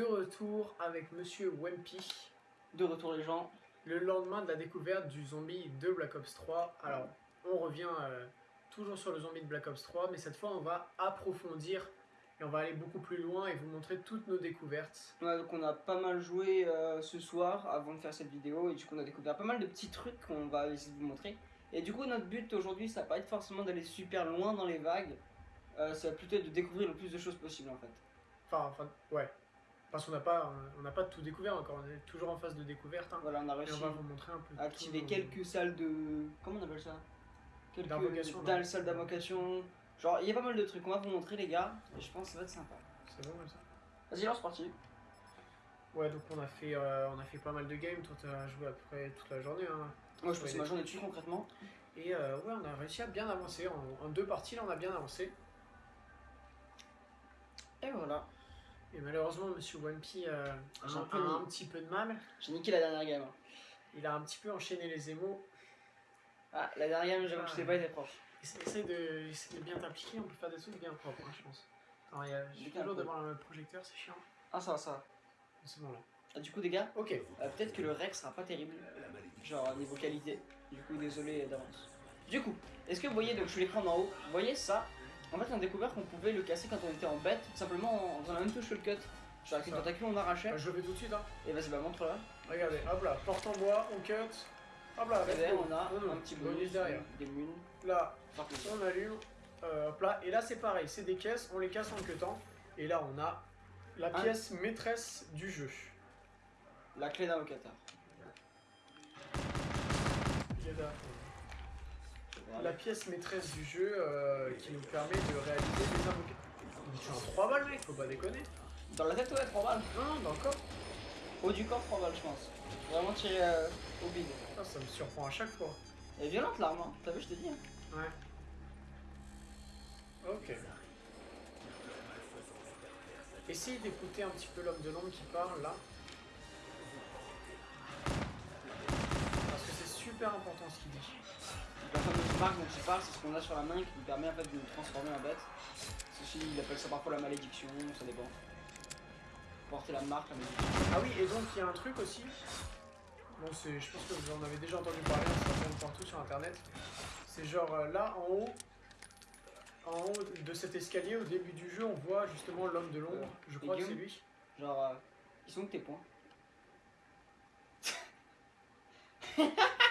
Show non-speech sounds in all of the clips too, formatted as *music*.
de retour avec Monsieur Wempy, De retour les gens. le lendemain de la découverte du zombie de Black Ops 3. Alors, on revient euh, toujours sur le zombie de Black Ops 3, mais cette fois, on va approfondir et on va aller beaucoup plus loin et vous montrer toutes nos découvertes. Ouais, donc on a pas mal joué euh, ce soir avant de faire cette vidéo et du coup on a découvert pas mal de petits trucs qu'on va essayer de vous montrer. Et du coup notre but aujourd'hui ça va pas être forcément d'aller super loin dans les vagues, euh, ça va plutôt être de découvrir le plus de choses possible en fait. Enfin, enfin ouais. Parce qu'on n'a pas, on n'a pas tout découvert encore, on est toujours en phase de découverte. hein. Voilà on a Et réussi on va vous montrer un peu. activer tout- quelques salles de... comment on appelle ça? Quelques salles d'invocation. Genre il y a pas mal de trucs, on va vous montrer les gars et je pense que ça va être sympa. C'est bon comme ça Vas-y lance parti. Ouais, donc on a fait, euh, on a fait pas mal de games. Toi, t'as joué à peu près toute la journée. Hein. Moi je Ouais, les ma journée dessus concrètement. Et euh, ouais, on a réussi à bien avancer. En, en deux parties, là, on a bien avancé. Et voilà. Et malheureusement, Monsieur Wampy euh, a, J'ai un un, peu petit peu de mal. J'ai niqué la dernière game. hein. Il a un petit peu enchaîné les émaux. Ah la dernière game j'avoue que je sais pas été proche. Essa- Essaye de, essaye de bien t'impliquer. On peut faire des trucs bien propres, hein, je pense. Attends, un toujours devant le projecteur, c'est chiant. Ah ça ça va. C'est bon là. Ah, du coup, des gars, Ok. euh, peut-être que le rec sera pas terrible, genre niveau qualité. Du coup, désolé d'avance. Du coup, est-ce que vous voyez, donc je suis l'écran d'en haut, vous voyez ça? En fait, on a découvert qu'on pouvait le casser quand on était en bête, simplement en faisant la même touche que le cut. Genre avec une tentacule, on arrachait. Bah, je vais tout de suite. Hein. Et vas-y, bah montre là. Regardez, hop là, porte en bois, on cut. Hop là, Derrière, on a un petit bonus derrière. des mules. Là, on allume, euh, hop là, et là c'est pareil, c'est des caisses, on les casse en cutant, et là on a la Un- pièce maîtresse du jeu. La clé y a la- pièce maîtresse du jeu euh, qui nous permet de réaliser des invocations. Mais tu es en 3 balles mec, faut pas déconner. Dans la tête, ouais, 3 balles. Non, non, dans le corps. Haut du corps, 3 balles, je pense. Vraiment tiré euh, au bide. Putain, ça me surprend à chaque fois. Elle est violente l'arme, hein. t'as vu, je t'ai dit. hein. Ouais. Ok. Essayez d'écouter un petit peu l'homme de l'ombre qui parle là. Super important ce qu'il dit. La fameuse marque dont il parle, c'est ce qu'on a sur la main qui nous permet en fait de nous transformer en bête. Ceci, il appelle ça parfois la malédiction, ça dépend. Porter la marque, la malédiction. Ah oui, et donc il y a un truc aussi. Bon, c'est, je pense que vous en avez déjà entendu parler, ça tourne partout sur internet. C'est genre euh, là en haut, en haut de cet escalier, au début du jeu, on voit justement l'homme de l'ombre. Euh, Je crois que c'est lui. Genre, euh, ils sont où tes points? *laughs*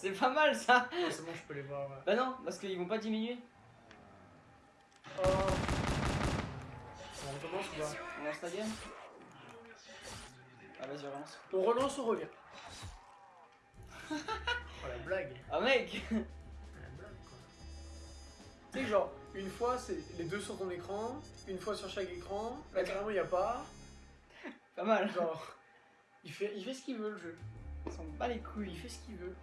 C'est pas mal ça c'est bon, je peux les voir. ouais. Bah non, parce qu'ils vont pas diminuer. Oh. On recommence ou pas On lance la game Ah vas-y, relance. On relance, on revient. *laughs* oh la blague. Ah mec La blague quoi. Tu sais, genre, une fois, c'est les deux sur ton écran, une fois sur chaque écran, là carrément il n'y a pas. Pas mal. Genre, il fait, il fait ce qu'il veut le jeu. Ils s'en bat les couilles. Il fait ce qu'il veut.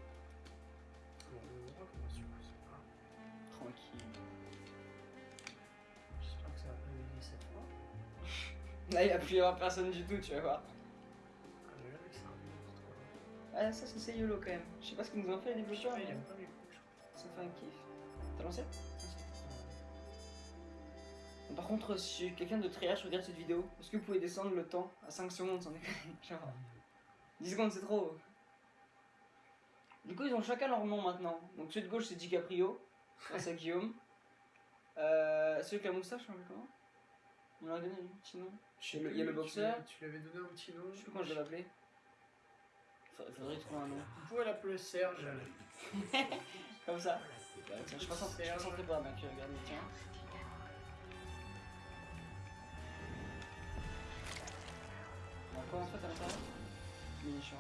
Là, il va plus y avoir personne du tout, tu vas voir. Ah, ça, c'est YOLO quand même. Je sais pas ce qu'ils nous ont fait les il mais ça fait un kiff. T'as lancé? Par contre, si quelqu'un de triage regarde cette vidéo, est-ce que vous pouvez descendre le temps? À 5 secondes sans déconner *laughs* Genre, 10 secondes c'est trop. Du coup, ils ont chacun leur nom maintenant. Donc, celui de gauche c'est DiCaprio, ça c'est Guillaume. Euh, celui avec la moustache, comment? On l'a donné lui, petit nom. Il y a le- boxeur. lui- Tu lui avais donné un petit nom. Je sais plus comment je l'avais appelé. Faudrait faudrait trouver un nom. Vous pouvez l'appeler Serge. *laughs* Comme ça. Tiens, je suis pas suis pas pour mec, regarde, tiens. On quoi en fait à l'intérieur Munitions,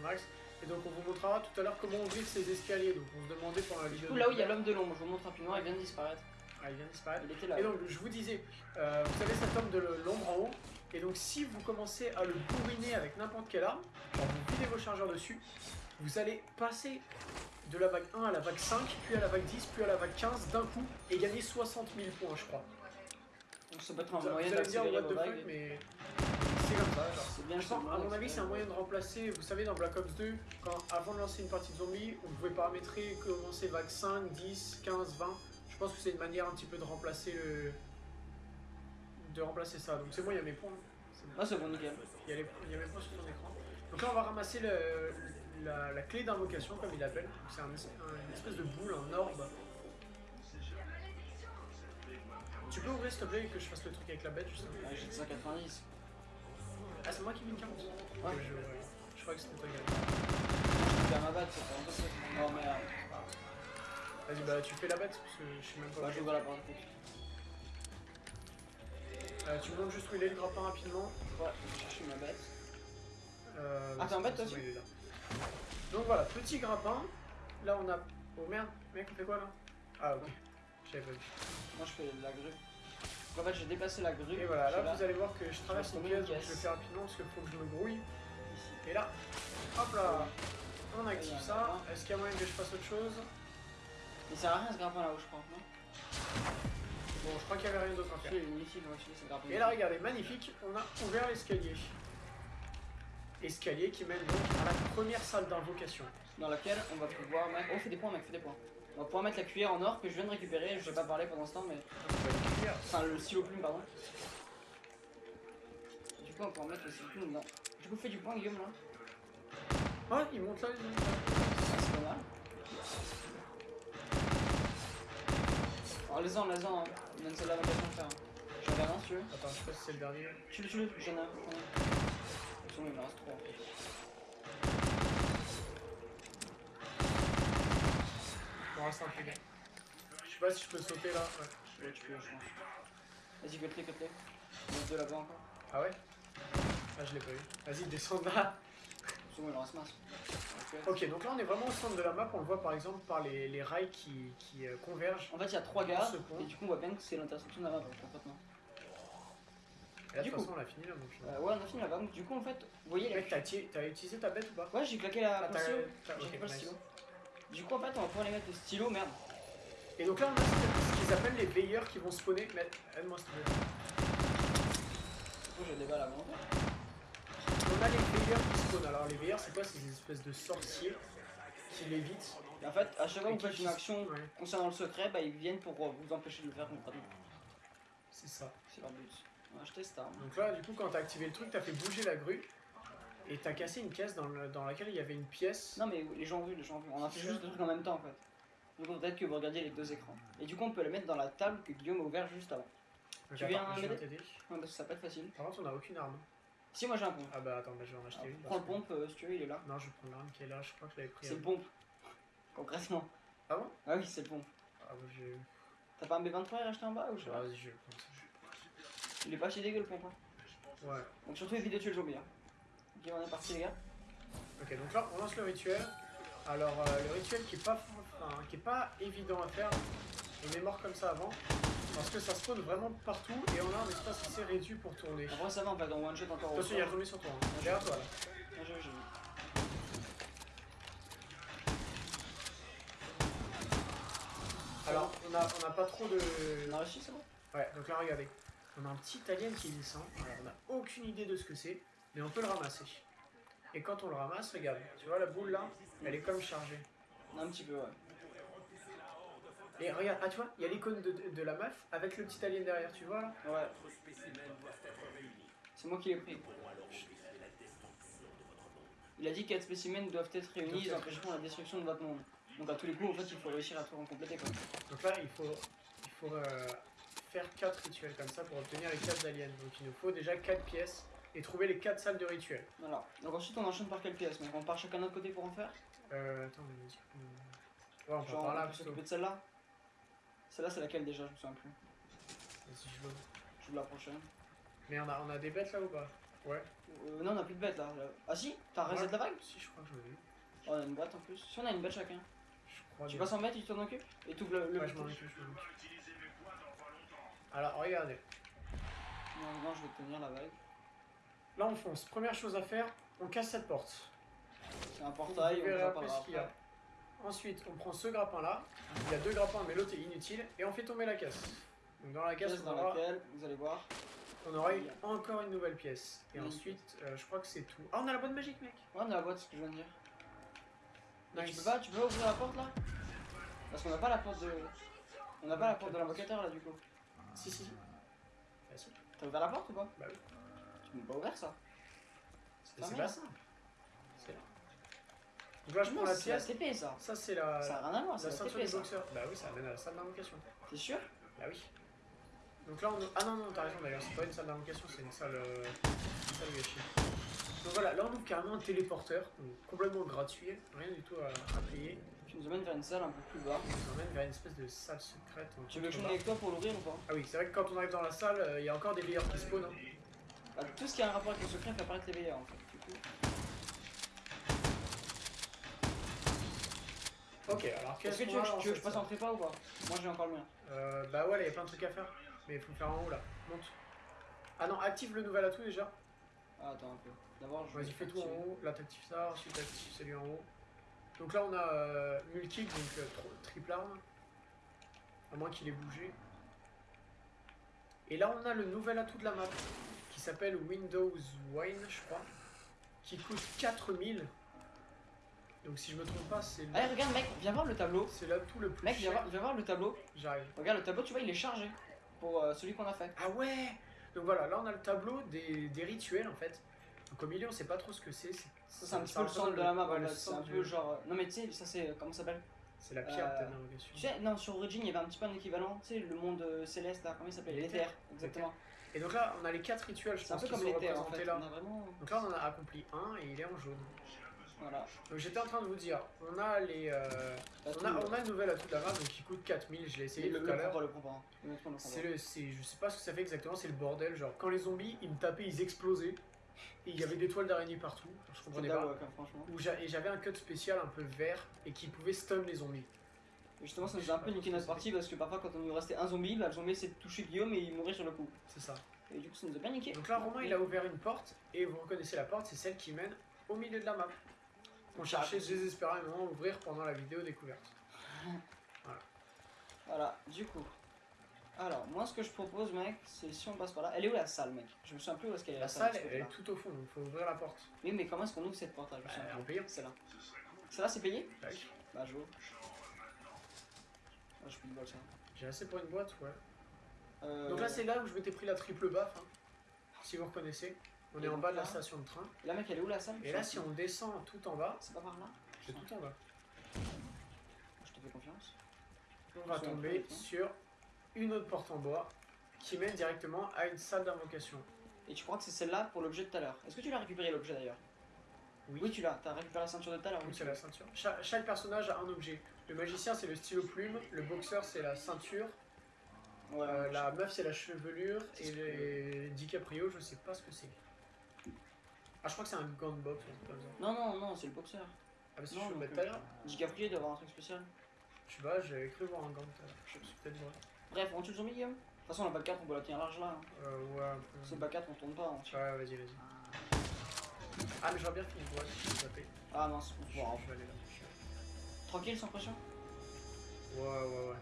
max. Et donc on vous montrera tout à l'heure comment ouvrir ces escaliers. Donc on se demandait pendant la Du vidéo. coup, là où il y a l'homme de l'ombre, je vous montre rapidement, il vient de disparaître. Ah, il vient de disparaître. Il était là. Et donc je vous disais, euh, vous avez cet homme de l'ombre en haut. Et donc si vous commencez à le bourriner avec n'importe quelle arme, vous videz vos chargeurs dessus, vous allez passer de la vague 1 à la vague 5, puis à la vague 10, puis à la vague 15 d'un coup et gagner 60 000 points je crois. Donc ça peut être un vous moyen d'accélérer what vos the fuck mais c'est comme ça genre. Bien Je pense, ça, à mon avis, c'est un moyen de remplacer. Vous savez, dans Black Ops 2, quand, avant de lancer une partie de zombie, on pouvait paramétrer commencer vague 5, 10, 15, 20. Je pense que c'est une manière un petit peu de remplacer le. de remplacer ça. Donc c'est bon, il y a mes points. Bon. Ah, c'est bon, nickel. Il y a, les, il y a même pas sur ton écran. Donc là, on va ramasser le- la, la clé d'invocation, comme il l'appelle. C'est un, es- un- une espèce de boule, un orbe. Tu peux ouvrir s'il te plaît et que je fasse le truc avec la bête justement Ouais, j'ai 190. Ah, c'est moi qui mets une 40 Ouais. Je, crois que c'était toi, Gaël. Je vais à ma batte, c'est pas Oh merde. Vas-y, bah tu fais la bête parce que je sais même pas. Bah, où j'ouvre la porte. Euh, tu me montres juste où il est le grappin rapidement. Ouais, je vais chercher ma bête. Euh, Ah, t'es en bête, toi aussi. Donc voilà, petit grappin. Là on a. Oh merde, mec, on fait quoi là? Ah, ok. J'avais pas vu. Moi, je fais de la grue. En fait, j'ai déplacé la grue. Et voilà, je là vous allez voir que je traverse Je une pièce, donc je le fais rapidement parce qu'il faut que je me grouille. Ici. Et là, hop là, on active là, ça. Est-ce qu'il y a moyen que je fasse autre chose? Il sert à rien ce grappin là-haut, je crois. Non Bon, je crois qu'il n'y avait rien d'autre à faire. Et là, regardez, magnifique, on a ouvert l'escalier. Escalier qui mène donc à la première salle d'invocation. Dans laquelle on va pouvoir mettre. Oh, fais des points, mec, fais des points. On va pouvoir mettre la cuillère en or que je viens de récupérer. Je vais pas parler pendant ce temps, mais. Enfin, le stylo plume, pardon. Du coup, on peut en mettre le stylo plume dedans. Du coup, fais du point, Guillaume, là. Ah, il monte là, il monte là. Ça, c'est pas mal. Alors, les-en, les-en, hein. Il donne celle-là l'occasion de faire. J'en ai rien si tu veux. Attends, je sais pas si c'est le dernier. Tu le, tu le, j'en ai un. un. Attention, il me reste trois. M'en reste un peu. Je sais pas si je peux sauter là. Ouais. Ouais, tu peux, je pense. Vas-y, cut-les, cut-les. Il y en a deux là-bas encore. Ah ouais? Ah, je l'ai pas eu. Vas-y, descends de là. Souvent, il en reste masse. Ok. Donc là on est vraiment au centre de la map. On le voit par exemple par les, les rails qui, qui euh, convergent. En fait, il y a trois gars, et du coup, on voit bien que c'est l'intersection de la map, en fait, maintenant. Et là, de Du toute coup. façon, on a fini. Donc, je- Euh, ouais, on a fini la vague. Du coup, en fait, vous voyez la Mec, t'as ti- t'as utilisé ta bête ou pas? Ouais, j'ai claqué la Ah, J'ai ok, récupéré le stylo. Du coup, en fait, on va pouvoir les mettre le stylo, merde. Et donc là, on a ce qu'ils appellent les veilleurs qui vont spawner. Mais aide-moi s'il te plaît. Du coup, j'ai des balles à volonté. On a les veilleurs qui spawnent. Alors, les veilleurs, c'est quoi? C'est des espèces de sorciers qui l'évitent. Et en fait, à chaque fois que vous faites une action Ouais, concernant le secret, bah, ils viennent pour euh, vous empêcher de le faire concrètement. c'est ça. C'est leur but. On va acheter cette arme. Donc là, du coup, quand t'as activé le truc, t'as fait bouger la grue. Et t'as cassé une caisse dans, le- dans laquelle il y avait une pièce. Non, mais les gens ont vu, les gens ont vu. On a fait juste deux trucs en même temps, en fait. Donc, peut-être que vous regardiez les deux écrans. Et du coup, on peut les mettre dans la table que Guillaume a ouvert juste avant. Tu viens m'aider t'aider. Ouais, parce que ça peut être facile. Par contre, on a aucune arme. Si, moi j'ai un pompe. Ah bah attends, bah, je vais en acheter une. Prends le pompe, euh, si tu veux, il est là. Non, je vais prendre l'arme qui est là. Je crois que je l'avais pris. C'est le pompe. Concrètement. Ah bon? Ah oui, c'est le pompe. Ah bah, je. T'as pas un B23 à racheter en bas ou je sais pas? Vas-y, je vais prendre ça. Il est pas si dégueu le pompe. hein. Ouais. Donc surtout évitez de tuer le zombie. Hein. Ok, on est parti les gars. Ok, donc là, on lance le rituel. Alors, euh, le rituel qui est, pas, enfin, qui est pas évident à faire, on est mort comme ça avant, parce que ça spawn vraiment partout et on a un espace assez réduit pour tourner. Après ça va, on va dans one shot encore Attention, il est corps. retombé sur toi. Hein. Derrière toi là. J'ai vu, j'ai vu. Alors, on a, on a pas trop de. On a réussi, c'est bon? Ouais, donc là, regardez. On a un petit alien qui descend. Alors, on n'a aucune idée de ce que c'est, mais on peut le ramasser. Et quand on le ramasse, regarde, tu vois la boule là, elle est comme chargée. Un petit peu, ouais. Et regarde, ah tu vois, il y a l'icône de, de- de la meuf avec le petit alien derrière, tu vois là Ouais. C'est moi qui l'ai pris. Il a dit que 4 spécimens doivent être réunis, ils empêcheront la destruction de votre monde. Donc à tous les coups, en fait, il faut réussir à tout en compléter quoi. Donc là, il faut, il faut euh, faire 4 rituels comme ça pour obtenir les 4 aliens. Donc il nous faut déjà 4 pièces et trouver les 4 salles de rituels. Voilà. Donc ensuite, on enchaîne par quelle pièce? Donc on part chacun de notre côté pour en faire? Euh, attends, mais vas-y. Ouais, on part Genre, par là plutôt. de celle-là? Celle-là, c'est laquelle déjà Je me souviens plus. Vas-y, je veux. Je veux la prochaine. Mais on a, on a des bêtes là ou pas? Ouais. Euh, non, on a plus de bêtes là. Ah si T'as reset la vague Si, je crois que je l'ai vu. Oh, on a une boîte en plus. Si on a une bête chacun. Je crois Tu bien. passes en bête tu t'en occupes Et tu le, le Ouais, je m'en occupe, je m'en. Alors, regardez. Non, non, je vais tenir la vague. Là, on fonce. Première chose à faire, on casse cette porte. C'est un portail, on après parlera ce qu'il y a. Ensuite, on prend ce grappin là. Il y a deux grappins, mais l'autre est inutile. Et on fait tomber la caisse. Donc, dans la caisse, Pièce on dans aura, laquelle, vous allez voir. on aura une- encore une nouvelle pièce. Et Oui. ensuite, euh, je crois que c'est tout. Ah, on a la bonne magique, mec Ouais, on a la boîte, c'est ce que je viens de dire. Nice. Tu peux pas, tu peux ouvrir la porte là? Parce qu'on n'a pas la porte de. On n'a pas la porte de l'invocateur là du coup. Si, si, si. Ah. T'as ouvert la porte ou pas? Bah oui. Tu m'ont pas ouvert ça. C'est fermé, pas là. Donc là, je prends la c'est la pièce. TP ça. Ça, c'est la, Ça a rien à voir, c'est la ceinture du boxeur. Bah oui, ça amène à la salle d'invocation. T'es sûr? Bah oui. Donc là, on... Ah non, non, t'as raison d'ailleurs, c'est pas une salle d'invocation, c'est une salle... Euh... une salle gâchis. Donc voilà, là on ouvre carrément un téléporteur, donc complètement gratuit, rien du tout à, à payer. Tu nous emmènes vers une salle un peu plus bas. On nous emmène vers une espèce de salle secrète. Tu veux que je avec toi pour l'ouvrir ou pas? Ah oui, c'est vrai que quand on arrive dans la salle, euh, il y a encore des veilleurs qui spawnent. hein. Bah, Tout ce qui a un rapport avec le secret fait apparaître les veilleurs en fait. Ok, alors Est-ce que tu veux, que- tu veux que je passe en prépa ou pas? Moi j'ai encore le mien. euh, Bah ouais, là, il y a plein de trucs à faire. Mais il faut le faire en haut là. Monte. Ah non, active le nouvel atout déjà. Ah, attends un peu. D'abord je. Vas-y, fais tout en haut. Là, t'actives ça. Ensuite, t'actives celui en haut. Donc là, on a euh, multi, donc euh, triple arme. À moins qu'il ait bougé. Et là, on a le nouvel atout de la map qui s'appelle Windows Wine, je crois. Qui coûte 4000. Donc si je me trompe pas, c'est le- Allez, regarde, mec, viens voir le tableau. c'est l'atout le plus Mec, viens cher. voir, viens voir le tableau. J'arrive. Regarde, le tableau, tu vois, il est chargé pour euh, celui qu'on a fait. Ah ouais Donc voilà, là on a le tableau des, des rituels en fait. Donc au milieu on sait pas trop ce que c'est. Ça, c'est un petit peu le centre de la map. C'est un peu genre. euh, Non, mais tu sais, ça c'est. Comment ça s'appelle? C'est la pierre euh, d'invocation. Tu sais, non, sur Origin, il y avait un petit peu un équivalent. Tu sais, le monde euh, céleste là, comment il s'appelle? L'éther. Exactement. Et donc là on a les quatre rituels je C'est un pense peu qui comme sont en représentés fait. là. On a vraiment. Donc là on en a accompli un et il est en jaune. Voilà. Donc j'étais en train de vous dire, on a les... euh, on, a, le- on a le nouvel atout de la map donc qui coûte 4000, je l'ai essayé le, tout à l'heure. C'est le, je sais pas ce que ça fait exactement, c'est le bordel. Genre quand les zombies ils me tapaient, ils explosaient. Et il y avait des toiles d'araignée partout. Je comprenais pas. ouais, et j'avais un cut spécial un peu vert et qui pouvait stun les zombies. Et justement, ça nous a un peu niqué notre partie parce que parfois, quand on nous restait un zombie, bah, le zombie essayait de toucher Guillaume et il mourait sur le coup. C'est ça. Et du coup, ça nous a bien niqué. Donc là, Romain, il a ouvert une porte, et vous reconnaissez la porte, c'est celle qui mène au milieu de la map. On cherchait désespérément à ouvrir pendant la vidéo découverte. *laughs* Voilà, du coup. Alors, moi, ce que je propose, mec, c'est si on passe par là. Elle est où la salle, mec? Je me souviens plus où est-ce qu'elle est La la salle, elle est tout au fond, donc faut ouvrir la porte. Oui, mais comment est-ce qu'on ouvre cette porte là? Je Bah, en payant. C'est là. Celle-là, c'est payé? Bah. Ah, je peux le ça. J'ai assez pour une boîte, ouais. Euh, Donc là, c'est là où je m'étais pris la triple baffe, hein, si vous reconnaissez. On Et est en bas de la station de train. La mec, elle est où la salle? Et là, si on descend tout en bas, C'est pas par là? c'est tout en bas. Je te fais confiance. On va tomber sur une autre porte en bois qui mène directement à une salle d'invocation. Et tu crois que c'est celle-là pour l'objet de tout à l'heure? Est-ce que tu l'as récupéré l'objet d'ailleurs? Oui. Oui, tu l'as. T'as récupéré la ceinture de tout à l'heure oui. c'est la ceinture. Cha- chaque personnage a un objet. Le magicien c'est le stylo plume, le boxeur c'est la ceinture, Ouais, euh, la meuf c'est la chevelure et les DiCaprio je sais pas ce que c'est. Ah je crois que c'est un gant de boxe ou un truc comme ça. Non, non, non, c'est le boxeur. Ah bah si Non, je peux non mettre tout à l'heure. DiCaprio doit avoir un truc spécial. Je sais pas, j'avais cru voir un gant tout à l'heure. Je suis peut-être vrai. Bref, on tue le zombie, Guillaume De toute façon, la balle 4, on peut la tenir large là. hein. Euh, ouais un peu. C'est balle 4, on tourne pas. on tire. Ouais vas-y vas-y. Ah mais j'aurais bien fini je vais zapper. Ah mince, on je vais aller là. Tranquille, sans pression Ouais ouais ouais.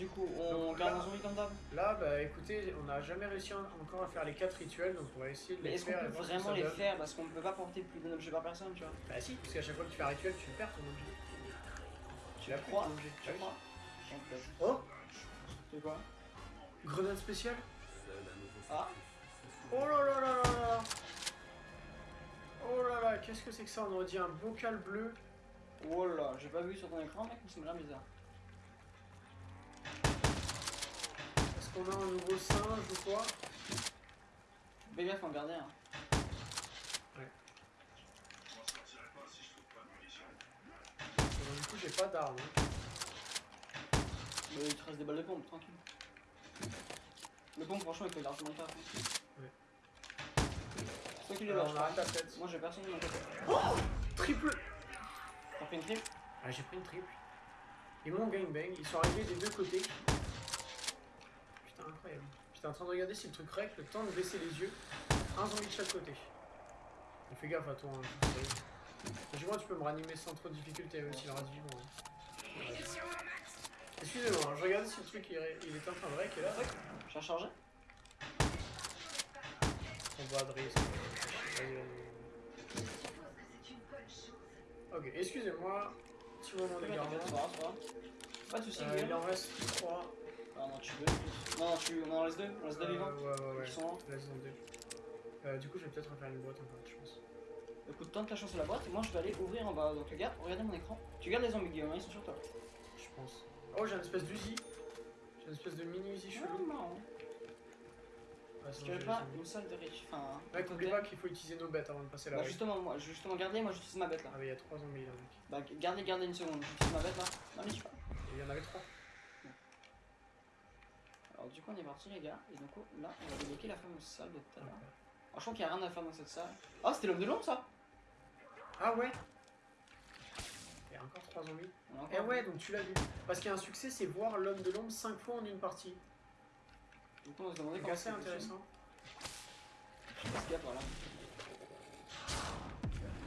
Du coup, on Donc, garde là- un zombie comme d'hab Là bah écoutez, on n'a jamais réussi en- encore à faire les 4 rituels donc on va essayer de Mais les est-ce qu'on faire. et peut voir ce que vraiment les faire Parce qu'on ne peut pas porter plus d'un objet par personne, tu vois. Bah si, parce qu'à chaque fois que tu fais un rituel, tu perds ton objet. Tu plus crois ton objet. Tu crois Oh C'est quoi Grenade spéciale Ah, Oh là là là là là Oh là là, qu'est-ce que c'est que ça On aurait dit un bocal bleu. oh là, j'ai pas vu sur ton écran, mec, mais m'a l'air bizarre. Qu'on a un nouveau singe ou quoi Fais gaffe, en garder un. Et donc, Du coup, j'ai pas d'arme. hein. Mais il te reste des balles de pompe, tranquille. Le pompe, franchement, il fait largement le taf. hein. Ouais. C'est toi qui les Alors, lâches, on arrête la tête. Moi, j'ai personne de mon côté. Triple T'as pris une triple? Ah, j'ai pris une triple. Et mon gangbang, ils sont arrivés des deux côtés. Incroyable. J'étais en train de regarder si le truc règle, le temps de baisser les yeux. Un zombie de chaque côté. Fais gaffe à toi. Hein, je vois, tu peux me ranimer sans trop de difficulté, même s'il reste vivant. hein. Ouais. Excusez-moi, hein, je regardais si le truc il, est- il en train de rec et là, J'ai rechargé on voit Adresse. Vas-y, vas-y. Ok, excusez-moi. Petit moment d'égarement. pas de soucis, Euh, il Guillaume. en reste 3. Ah non, tu veux Non, tu... on en laisse deux On laisse deux Euh, vivants Ouais, ouais, ouais. Sont là Laisse en deux. Euh, du coup, je vais peut-être refaire une boîte encore, je pense. Écoute, tente ta chance sur la boîte et moi je vais aller ouvrir en bas. Donc regarde, regardez mon écran. Tu gardes les zombies Guillaume, hein, ils sont sur toi. Je pense. Oh, j'ai une espèce d'Uzi. J'ai une espèce de mini Uzi Ah, chelou. marrant. Ouais, qu'il y j'ai avait pas une salle de riche Enfin, oublie totem pas qu'il faut utiliser nos bêtes avant de passer la Bah justement, moi, justement, gardez, moi j'utilise ma bête là. Ah, mais il y a trois zombies là, mec. Bah gardez, gardez une seconde, j'utilise ma bête là. Non mais je sais pas. Il y en avait trois. Alors du coup on est parti les gars, et donc là on va débloquer la fameuse salle de tout à l'heure. Alors, je crois qu'il y a rien à faire dans cette salle. Oh c'était l'homme de l'ombre ça Ah ouais Il y a encore trois zombies. Encore Eh ouais, donc tu l'as vu. Parce qu'il y a un succès, c'est voir l'homme de l'ombre 5 fois en une partie. Coup on va se demander C'est assez intéressant. Qu'est-ce qu'il y a par là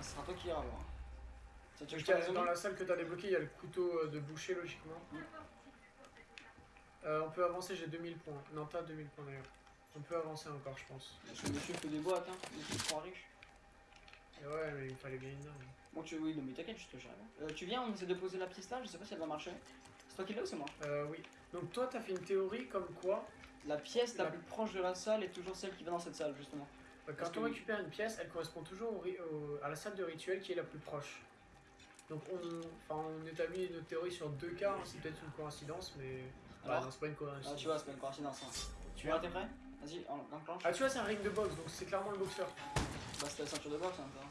Ce sera toi qui ira voir. Donc, dans la salle que t'as débloqué, il y a le couteau euh, de boucher logiquement. Mm. Euh, on peut avancer, j'ai 2000 points. Non, t'as 2000 points d'ailleurs. On peut avancer encore, je pense. Parce que monsieur fait des boîtes, hein. Monsieur est trop riche. Et ouais, mais il me fallait bien une arme. Bon tu oui, non mais t'inquiète, je te gère. Euh, tu viens, on essaie de poser la pièce là, je sais pas si elle va marcher. C'est toi qui l'as ou c'est moi? Euh, oui. Donc toi, t'as fait une théorie comme quoi, La pièce la La- plus proche de la salle est toujours celle qui va dans cette salle justement. euh, Parce quand on récupère une pièce, elle correspond toujours au ri- au- à la salle de rituel qui est la plus proche. Donc on, enfin, on établit notre théorie sur deux cas, hein, c'est peut-être une coïncidence, mais... Alors Ah non, c'est pas une coïncidence. Ah tu vois, c'est pas une coïncidence. Hein. Tu vois, t'es prêt? Vas-y, en- enclenche. Ah, tu vois, c'est un ring de boxe, donc c'est clairement le boxeur. Bah c'était la ceinture de boxe hein, toi.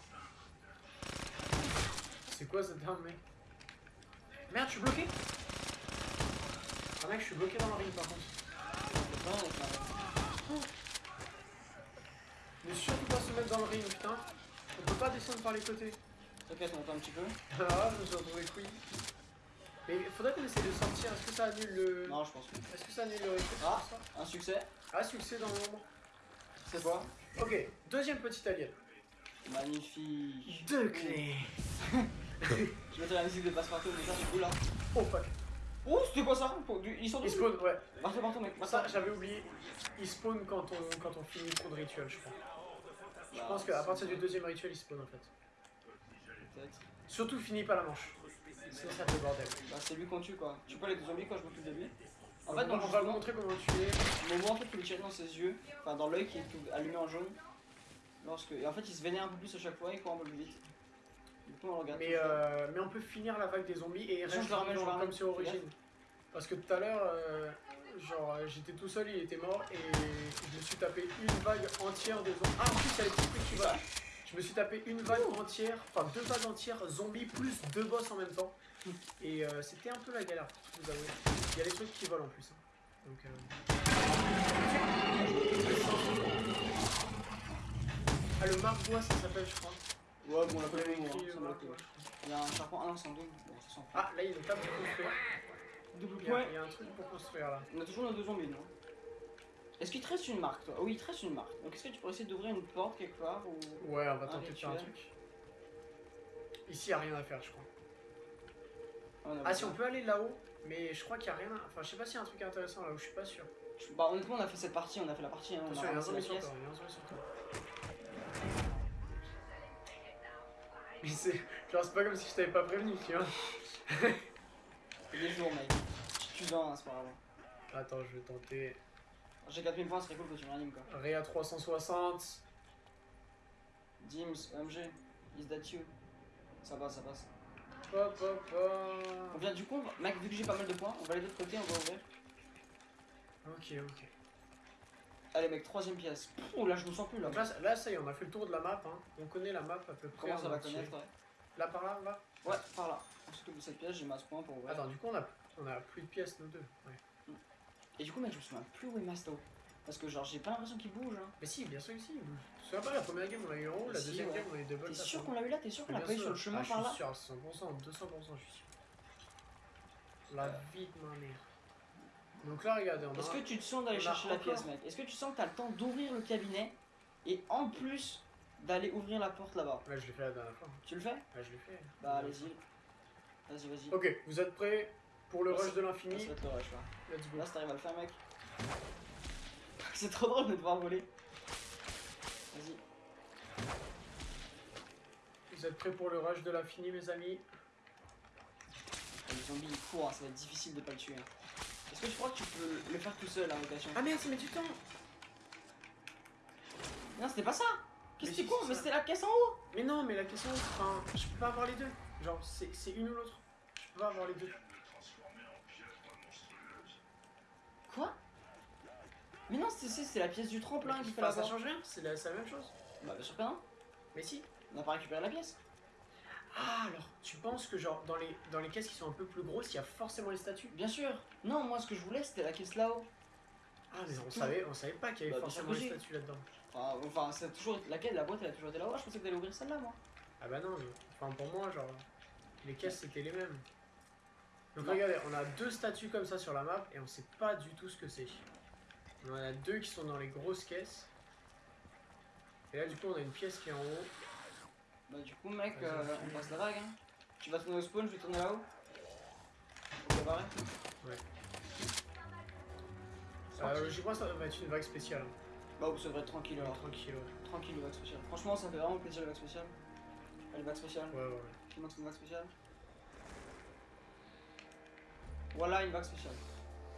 C'est quoi cette arme, mec? Merde, je suis bloqué Ah mec, je suis bloqué dans le ring par contre. C'est la- Mais surtout pas se mettre dans le ring, putain. On peut pas descendre par les côtés. T'inquiète, on attend un petit peu. Ah, je me suis retrouvé couille. Mais faudrait qu'on essaie de sortir. Est-ce que ça annule le. Non, je pense pas. Est-ce que ça annule le rituel Ah. Un succès, Ah, succès dans l'ombre. c'est quoi Ok, deuxième petit alien. Magnifique. Deux clés. *laughs* Je mettais la musique de passe-partout, mais ça c'est cool là. Oh fuck. Oh, c'était quoi ça Ils sont Il tous spawn, ouais. Partout, partout, mec. Ça, j'avais oublié. Il spawn quand on, quand on finit trop de rituels, je crois. Je Bah, pense qu'à partir du deuxième rituel, il spawn en fait. Surtout, finis pas la manche. Sinon, ça fait bordel. Bah, c'est lui qu'on tue quoi. Tu peux les zombies quand je m'occupe de lui. En En fait, dans on le va vous jugement, montrer comment tu es. le moment en fait, tu le tirer dans ses yeux, enfin dans l'œil qui est tout allumé en jaune. Lorsque... Et en fait, il se vénère un peu plus à chaque fois, il court un peu plus vite. Du coup, on le regarde. Mais, euh, mais on peut finir la vague des zombies et je le ramène, je le comme sur Origine. Parce que tout à l'heure, euh, genre, euh, j'étais tout seul, il était mort et je me suis tapé une vague entière de zombies. Ah, en plus, il y a les petits trucs qui volent. Je me suis tapé une vague entière, enfin deux vagues entières zombies plus deux boss en même temps. Et euh, c'était un peu la galère, je vous avouer. Il y a les trucs qui volent en plus. hein. Donc, euh... Ah, le marbois, ça s'appelle, je crois. Ouais, bon, on l'a pas vu. Il y a un charpent, ah non, c'est un double. Bon, ça. Ah, là, il y a une table pour construire. double Il y, a, il y a un truc pour construire là. On a toujours nos deux zombies, non? Est-ce qu'il te reste une marque, toi? Oui, il te reste une marque. Donc, est-ce que tu pourrais essayer d'ouvrir une porte quelque part ou... Ouais, on va tenter de faire un truc. Ici, il a rien à faire, je crois. on Ah, si, on peut aller là-haut, mais je crois qu'il n'y a rien. à- Enfin, je sais pas s'il y a un truc intéressant là-haut, je suis pas sûr. Bah, honnêtement, on a fait cette partie, on a fait la partie. Hein, on Attention, a il y a un ramassé la zombie sur pièce. toi, il y a un zombie sur toi. *laughs* Mais c'est. Genre, c'est pas comme si je t'avais pas prévenu, tu vois. C'est des jours, mec. Tu tues un, c'est pas grave. Attends, je vais tenter. J'ai 4000 points, ce serait cool que tu m'animes quoi. Réa 360. Dims, OMG, is that you? Ça passe, ça passe. Hop, hop, hop. On vient du coup, va- mec, vu que j'ai pas mal de points, on va aller de l'autre côté, on va ouvrir. Ok, ok. Allez, mec, troisième pièce. Oh là, je me sens plus là. Là, ça- là, ça y est, on a fait le tour de la map. Hein. On connaît la map à peu près. Comment ça va connaître, ouais Là, par là, va? Ouais, par là. S'occupe de cette pièce, j'ai masse points pour ouvrir. Attends, du coup, on a, on a plus de pièces, nous deux. Ouais. Et du coup, mec, je me souviens plus où est Masto. Parce que, genre, j'ai pas l'impression qu'il bouge. Hein. Mais si, bien sûr que si. Tu te souviens pas, la première game, on a eu en haut, la Si, deuxième ouais. game, on a eu double T'es sûr hein. qu'on l'a eu là? T'es sûr qu'on l'a pas eu sur le chemin ah, par Je là? suis sûr, à 100%, 200%, je suis sûr. La vie de ma mère. Donc là, regardez, on a. Est-ce que tu te sens d'aller chercher la pièce, mec? Est-ce que tu sens que t'as le temps d'ouvrir le cabinet et en plus d'aller ouvrir la porte là-bas? Ouais, je l'ai fait la dernière fois. Tu le fais? Ouais, je l'ai fait. Bah, allez-y. Vas-y, vas-y. Ok, vous êtes prêts? Pour le rush de Ça l'infini va être le rush là. Let's go. Là, si t'arrives à le faire, mec. *laughs* C'est trop drôle de devoir voler. Vas-y. Vous êtes prêts pour le rush de l'infini, mes amis? Les zombies ils courent, hein, ça va être difficile de pas le tuer. hein. Est-ce que tu crois que tu peux le faire tout seul, l'invocation Ah merde, ça met du temps Non, c'était pas ça Qu'est-ce que tu c'est Mais c'était la caisse en haut Mais non, mais la question, enfin, je peux pas avoir les deux. Genre, c'est c'est une ou l'autre. Je peux pas avoir les deux. Quoi Mais non, c'est- la pièce du tremplin qui fait Enfin, la ça change rien, c'est la, même chose. Bah, bien sûr que non. Mais si. On n'a pas récupéré la pièce. Ah, alors, tu penses que genre, dans les, dans les caisses qui sont un peu plus grosses, il y a forcément les statues? Bien sûr. Non, moi, ce que je voulais, c'était la caisse là-haut. Ah, mais on savait, on savait pas qu'il y avait Bah, forcément les statues là-dedans. Enfin, enfin c'est toujours. Laquelle La boîte, elle a toujours été là-haut. Je pensais que t'allais ouvrir celle-là, moi. Ah bah non, mais, enfin pour moi, genre, les caisses c'était les mêmes. Donc Non. regardez, on a deux statues comme ça sur la map et on sait pas du tout ce que c'est. On en a deux qui sont dans les grosses caisses. Et là du coup on a une pièce qui est en haut. Bah, du coup, mec, euh, on passe la vague. Hein. Tu vas tourner au spawn, je vais tourner là-haut. Préparer. Euh, je pense que ça va être une vague spéciale. Bah, ça devrait être tranquille alors. Tranquille, ouais. Tranquille, le vague spécial. Franchement, ça fait vraiment plaisir le vague spécial. Allez, vague spécial. Ouais, ouais, ouais. Qui montre une vague spéciale Voilà une vague spéciale.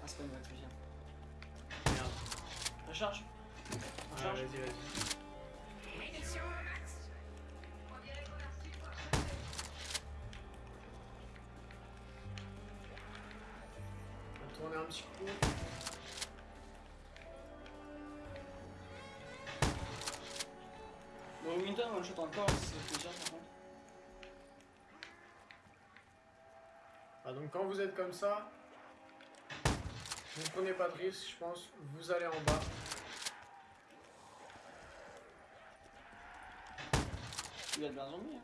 Ah, c'est pas une vague spéciale. Recharge Recharge vas-y, vas-y. On va tourner un petit coup. Le Remington, one shot encore, c'est plaisir par contre. Ah, donc quand vous êtes comme ça, vous prenez pas de risque, je pense, vous allez en bas. Il y a de bien zombie. Hein.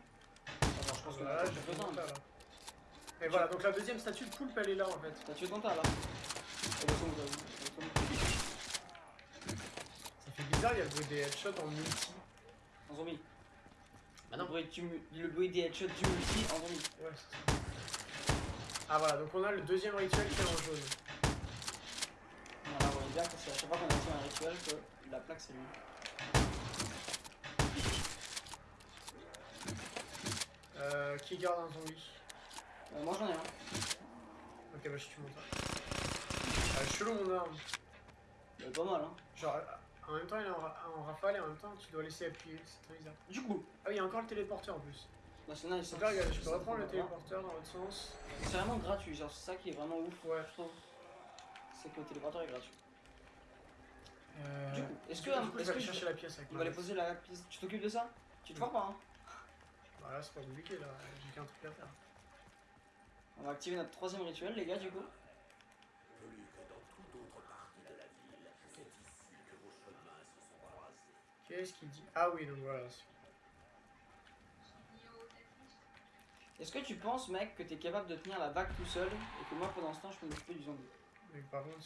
Enfin, je pense que Voilà, j'ai besoin. là. Et voilà, donc la deuxième statue de poulpe, elle est là en fait. Tué ton tas là. Ça fait bizarre, il y a le bruit des headshots en multi. En zombie. Bah Le non. bruit, du le bruit des headshots du multi en zombie. Ouais, c'est ça. Ah voilà, donc on a le deuxième rituel qui est en jaune. Voilà, vous voyez bien que c'est à chaque fois qu'on a fait un rituel que la plaque s'allume. Euh, qui garde un zombie Euh, moi j'en ai un. Ok, bah je tue mon tas. Ah, chelou mon arme. Euh, pas mal hein. Genre, en même temps il est en, ra- en rafale et en même temps tu dois laisser appuyer, c'est très bizarre. Du coup, Ah oui, il y a encore le téléporteur en plus. bah c'est nice. Donc là, regardez, je peux reprendre le téléporteur dans l'autre sens. C'est vraiment gratuit, genre c'est ça qui est vraiment ouf, Ouais. je trouve. C'est que le téléporteur est gratuit. Euh, Du coup, est-ce que- vais que aller je- chercher la pièce avec On va aller poser la piste. Tu t'occupes de ça Tu te forces pas hein Bah là, c'est pas compliqué là, j'ai qu'un truc à faire. On va activer notre troisième rituel, les gars, du coup. Qu'est-ce qu'il dit? Ah oui, donc voilà. Est-ce que tu penses, mec, que t'es capable de tenir la vague tout seul et que moi pendant ce temps je peux m'occuper du zombie? Mais par contre,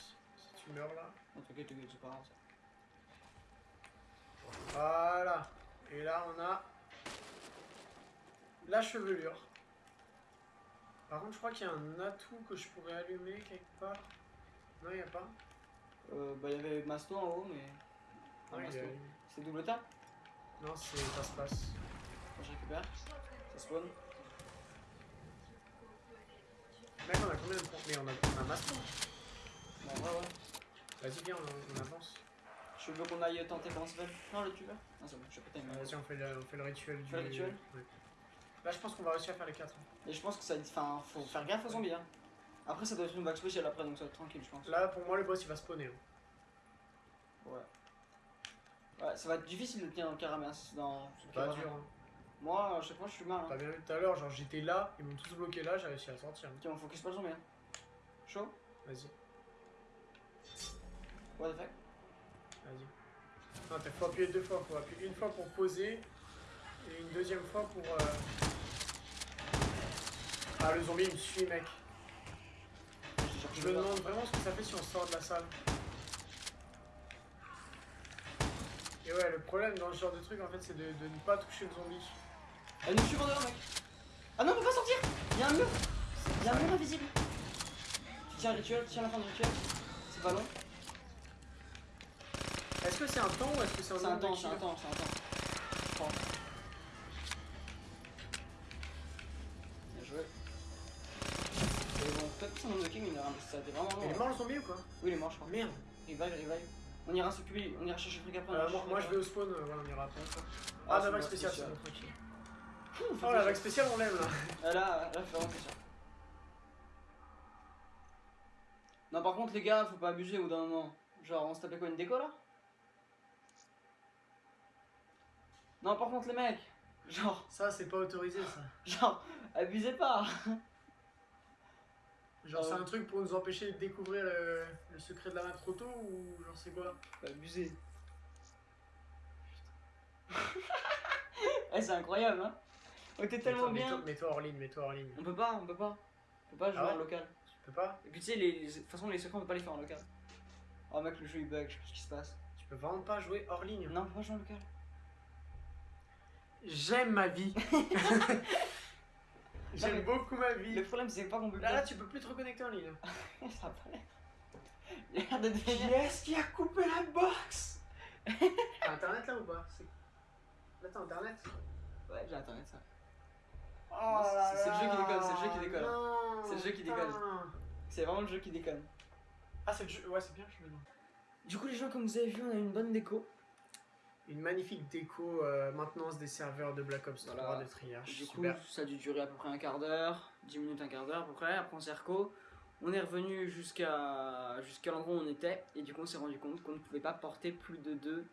tu meurs là. Non, t'inquiète, t'inquiète, c'est pas grave ça. Voilà. Et là, on a la chevelure. Par contre, je crois qu'il y a un atout que je pourrais allumer quelque part. Non, il n'y a pas. Euh, bah, il y avait Masto en haut, mais. Ah, Masto. C'est double tap? Non, c'est ça se passe. Moi je récupère. Ça spawn. Mec, on a combien de points? Mais on a, on a ouais, ouais. Vas-y, viens, on, on avance. Je veux qu'on aille tenter s'appelle Non, le tueur Non, c'est bon, je sais pas Vas-y, on fait le, on fait le rituel du. fait le rituel Ouais. Là, je pense qu'on va réussir à faire les quatre. Et je pense que ça. Enfin, faut faire gaffe aux zombies, hein. Après, ça doit être une vague spéciale après, donc ça va être tranquille, je pense. Là, pour moi, le boss il va spawner. hein. Ouais. Ouais, ça va être difficile de tenir dans le caramel dans. ce Pas caramel. dur. Hein. Moi, à chaque fois, je suis mal. Hein. T'as bien vu tout à l'heure, genre j'étais là, ils m'ont tous bloqué là, j'ai réussi à sortir. Tiens, on focus pas le zombie. Hein. Chaud? Vas-y, What the fuck? Vas-y. Non, t'as faut appuyer deux fois, faut appuyer une fois pour poser et une deuxième fois pour. euh, Ah, le zombie il me suit, mec. Je me le demande vraiment ce que ça fait si on sort de la salle. Et ouais, le problème dans ce genre de truc en fait, c'est de, de ne pas toucher le zombie. Elle nous suit en dehors, mec. Ah non, on peut pas sortir Il y a un mur Il y a un mur invisible Tu tiens un rituel, tu tiens la fin du rituel. C'est pas long. Est-ce que c'est un temps ou est-ce que c'est un C'est un temps, c'est un temps, c'est un temps. Bien joué. Et bon, peut-être son de ça été vraiment. Il est mort le zombie ou quoi? Oui, il est mort, je crois. Merde. Revive, revive. On ira s'occuper, on ira chercher le truc après. on Euh, ira moi, je vais au spawn, euh, voilà, on ira après. ça. Ah, Ah, c'est la vague spéciale, c'est bon, tranquille. Oh, la vague spéciale, on l'aime là. Ah, là, là, c'est vraiment spécial. Non, par contre, les gars, faut pas abuser au bout d'un moment. Genre, on se tapait quoi, une déco là? Non, par contre, les mecs, genre, Ça, c'est pas autorisé ça. genre, abusez pas Genre, c'est ouais. un truc pour nous empêcher de découvrir le, le secret de la main trop tôt ou genre c'est quoi? Faut abuser. Eh, c'est incroyable, hein On était tellement bien. mets-toi- Mets-toi hors ligne, mets-toi hors ligne. On peut pas, on peut pas. On peut pas jouer Ah ouais? en local. Tu peux pas? Et puis tu sais, les, les- de toute façon, les secrets, on peut pas les faire en local. Oh mec, le jeu il bug, je sais pas ce qui se passe. Tu peux vraiment pas jouer hors ligne. Non, on peut pas jouer en local. J'aime ma vie. *laughs* J'aime beaucoup ma vie. Le problème, c'est pas qu'on peut Là, là, tu peux plus te reconnecter en ligne. *laughs* Ça l'air. Il a l'air de Qui devenir. est-ce qui a coupé la box? T'as *laughs* internet là ou pas? Là, t'as internet Ouais, j'ai internet ça. Oh c'est- le jeu qui déconne, c'est le jeu qui déconne. C'est le jeu qui déconne. C'est vraiment le jeu qui déconne. Ah, c'est le jeu. Ouais, c'est bien que je me demande. Du coup, les gens, comme vous avez vu, on a une bonne déco. Une magnifique déco euh, maintenance des serveurs de Black Ops 3 Voilà. de Triarch. Du coup, Super. ça a dû durer à peu près un quart d'heure, 10 minutes, un quart d'heure à peu près. Après, on s'est. On est revenu jusqu'à jusqu'à l'endroit où on était. Et du coup, on s'est rendu compte qu'on ne pouvait pas porter plus de deux,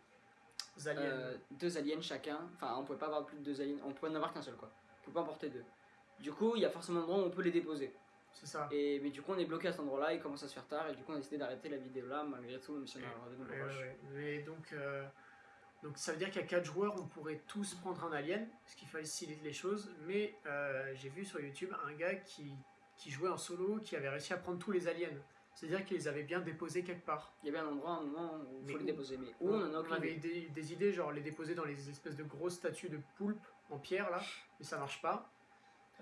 aliens. euh, deux aliens chacun. Enfin, on pouvait pas avoir plus de deux aliens. On pouvait en avoir qu'un seul, quoi. On pouvait pas en porter deux. Du coup, il y a forcément un endroit où on peut les déposer. c'est ça. Et, mais du coup, on est bloqué à cet endroit-là. Il commence à se faire tard. Et du coup, on a décidé d'arrêter la vidéo là, malgré tout, même si on a Ouais, ouais, ouais. Mais donc, euh, donc ça veut dire qu'à 4 joueurs, on pourrait tous prendre un alien, ce qui facilite les choses. Mais euh, j'ai vu sur YouTube un gars qui, qui jouait en solo, qui avait réussi à prendre tous les aliens. C'est-à-dire qu'il les avait bien déposés quelque part. Il y avait un endroit, un moment où il faut les déposer. Mais où on en a aucune avait idée. des, des idées, genre les déposer dans les espèces de grosses statues de poulpe en pierre là, mais ça marche pas.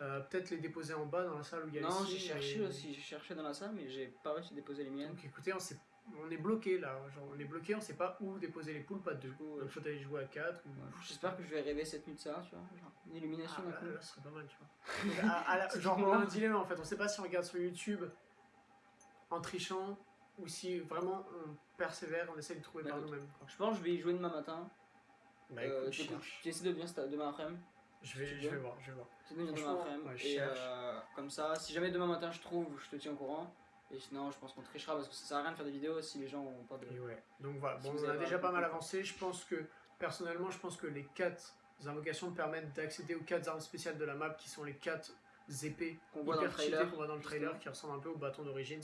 Euh, Peut-être les déposer en bas dans la salle où il y a Non, les j'ai signes cherché et- aussi. J'ai cherché dans la salle, mais j'ai pas réussi à déposer les miennes. Donc écoutez, on, sait- on est bloqué là, genre on est bloqué, on sait pas où déposer les poulpes à deux. coup, Donc euh, faut aller jouer à 4 ou... J'espère que je vais rêver cette nuit de ça, tu vois. Genre, une illumination Ah, d'un coup. là, là, ce serait pas mal, tu vois. Donc, à- à la- *laughs* genre, on a un dilemme en fait. On sait pas si on regarde sur YouTube en trichant ou si vraiment on persévère, on essaie de trouver Bah, par nous-mêmes. Je pense que je vais y jouer demain matin. Bah Euh, écoute, essaies de venir cet- demain après-midi. Je vais, je vais voir, je vais voir. De demain après-midi. ouais, et euh, comme ça, si jamais demain matin je trouve, je te tiens au courant. Et sinon, je pense qu'on trichera parce que ça sert à rien de faire des vidéos si les gens ont pas de. Et ouais. Donc voilà, Si bon, vous on a déjà pas mal avancé. Je pense que, personnellement, je pense que les 4 invocations permettent d'accéder aux 4 armes spéciales de la map qui sont les 4 épées Qu'on voit dans le trailer. qu'on voit dans le trailer qui ressemblent un peu au bâton d'Origins.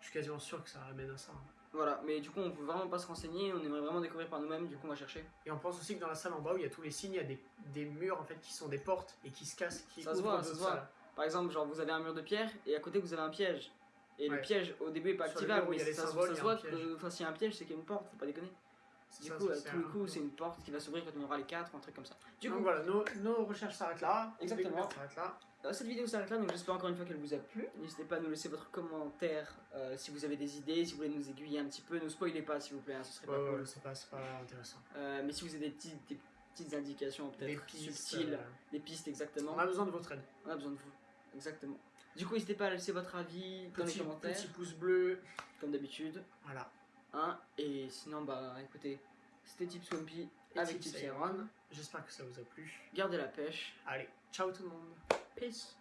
Je suis quasiment sûr que ça ramène à ça. hein. Voilà, mais du coup, on peut vraiment pas se renseigner. On aimerait vraiment découvrir par nous-mêmes. Du coup, on va chercher. Et on pense aussi que dans la salle en bas où il y a tous les signes, il y a des, des murs en fait qui sont des portes et qui se cassent, qui Ça se voit, ça se voit. Par exemple, genre vous avez un mur de pierre et à côté vous avez un piège. Et le piège au début est pas le activable, mais ça, se- voit que enfin, s'il y a un piège, c'est qu'il y a une porte, faut pas déconner. Du Ça, coup, ça, à c'est tous les un- coups, c'est une porte qui va s'ouvrir quand on aura les 4 ou un truc comme ça. Du Donc coup, voilà, nos, nos recherches s'arrêtent là. Exactement. là. euh, cette vidéo s'arrête là, donc j'espère encore une fois qu'elle vous a plu. N'hésitez pas à nous laisser votre commentaire euh, si vous avez des idées, si vous voulez nous aiguiller un petit peu. Ne spoilez pas s'il vous plaît, hein, ce serait Ouais, pas ouais, cool. c'est pas, c'est pas intéressant. Euh, mais si vous avez des petites, des petites indications peut-être subtiles, euh, des pistes exactement, on a besoin de votre aide. on a besoin de vous. Exactement. Du coup, n'hésitez pas à laisser votre avis dans Petit, les commentaires, petit pouce bleu. comme d'habitude. Voilà. Hein, et sinon, bah écoutez, c'était Tips Swampy avec Tips. Iron. J'espère que ça vous a plu. Gardez la pêche. Allez, ciao tout le monde. Peace.